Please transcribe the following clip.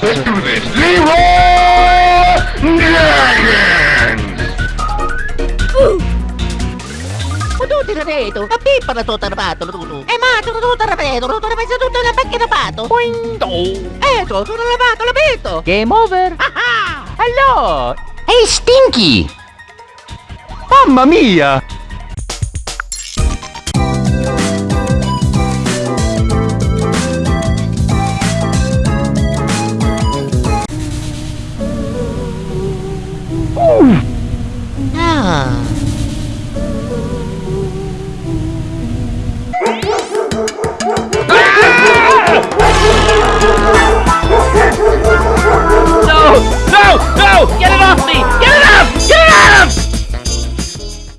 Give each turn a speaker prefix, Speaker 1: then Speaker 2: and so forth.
Speaker 1: do this. Leroy Dragons!
Speaker 2: Tutti rapeto, a pippa la tua rapato. E ma tu tu rapeto, tu rapeto tutto la pacchia rapato.
Speaker 3: Quinto.
Speaker 2: Eh, tu tu rapato, l'abito.
Speaker 3: Game over.
Speaker 2: Ah
Speaker 3: Allora.
Speaker 4: Ehi, Stinky!
Speaker 3: Mamma mia.
Speaker 2: Ah.